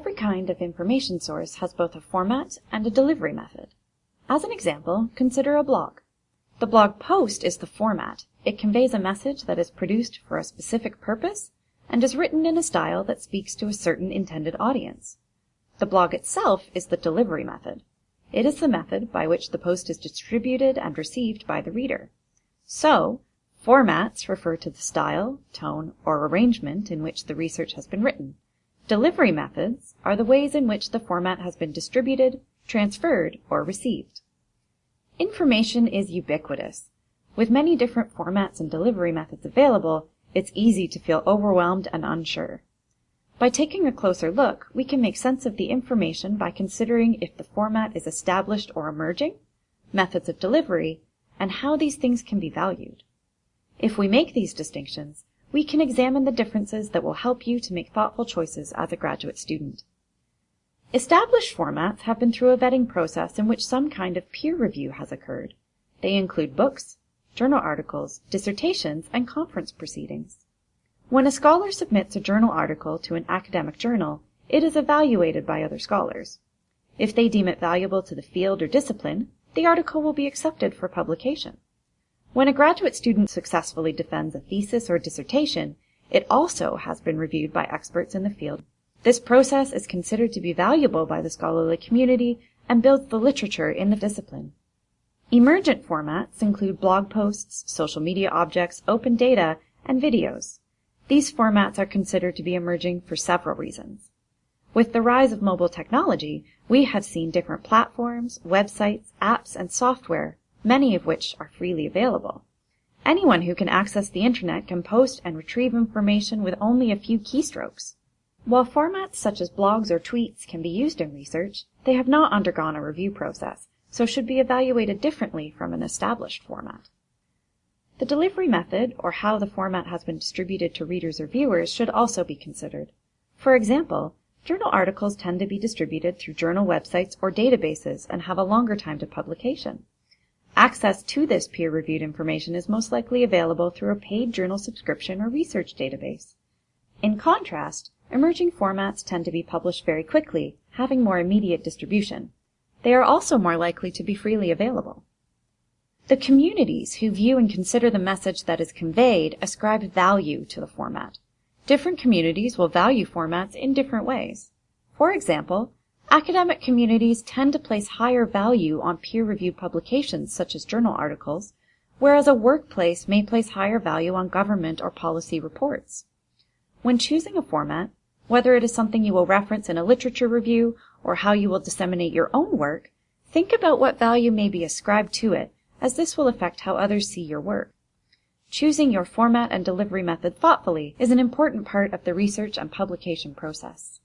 Every kind of information source has both a format and a delivery method. As an example, consider a blog. The blog post is the format. It conveys a message that is produced for a specific purpose and is written in a style that speaks to a certain intended audience. The blog itself is the delivery method. It is the method by which the post is distributed and received by the reader. So, formats refer to the style, tone, or arrangement in which the research has been written. Delivery methods are the ways in which the format has been distributed, transferred, or received. Information is ubiquitous. With many different formats and delivery methods available, it's easy to feel overwhelmed and unsure. By taking a closer look, we can make sense of the information by considering if the format is established or emerging, methods of delivery, and how these things can be valued. If we make these distinctions, we can examine the differences that will help you to make thoughtful choices as a graduate student. Established formats have been through a vetting process in which some kind of peer review has occurred. They include books, journal articles, dissertations, and conference proceedings. When a scholar submits a journal article to an academic journal, it is evaluated by other scholars. If they deem it valuable to the field or discipline, the article will be accepted for publication. When a graduate student successfully defends a thesis or dissertation, it also has been reviewed by experts in the field. This process is considered to be valuable by the scholarly community and builds the literature in the discipline. Emergent formats include blog posts, social media objects, open data, and videos. These formats are considered to be emerging for several reasons. With the rise of mobile technology, we have seen different platforms, websites, apps, and software many of which are freely available. Anyone who can access the internet can post and retrieve information with only a few keystrokes. While formats such as blogs or tweets can be used in research, they have not undergone a review process, so should be evaluated differently from an established format. The delivery method, or how the format has been distributed to readers or viewers, should also be considered. For example, journal articles tend to be distributed through journal websites or databases and have a longer time to publication. Access to this peer-reviewed information is most likely available through a paid journal subscription or research database. In contrast, emerging formats tend to be published very quickly, having more immediate distribution. They are also more likely to be freely available. The communities who view and consider the message that is conveyed ascribe value to the format. Different communities will value formats in different ways. For example, Academic communities tend to place higher value on peer-reviewed publications such as journal articles, whereas a workplace may place higher value on government or policy reports. When choosing a format, whether it is something you will reference in a literature review or how you will disseminate your own work, think about what value may be ascribed to it, as this will affect how others see your work. Choosing your format and delivery method thoughtfully is an important part of the research and publication process.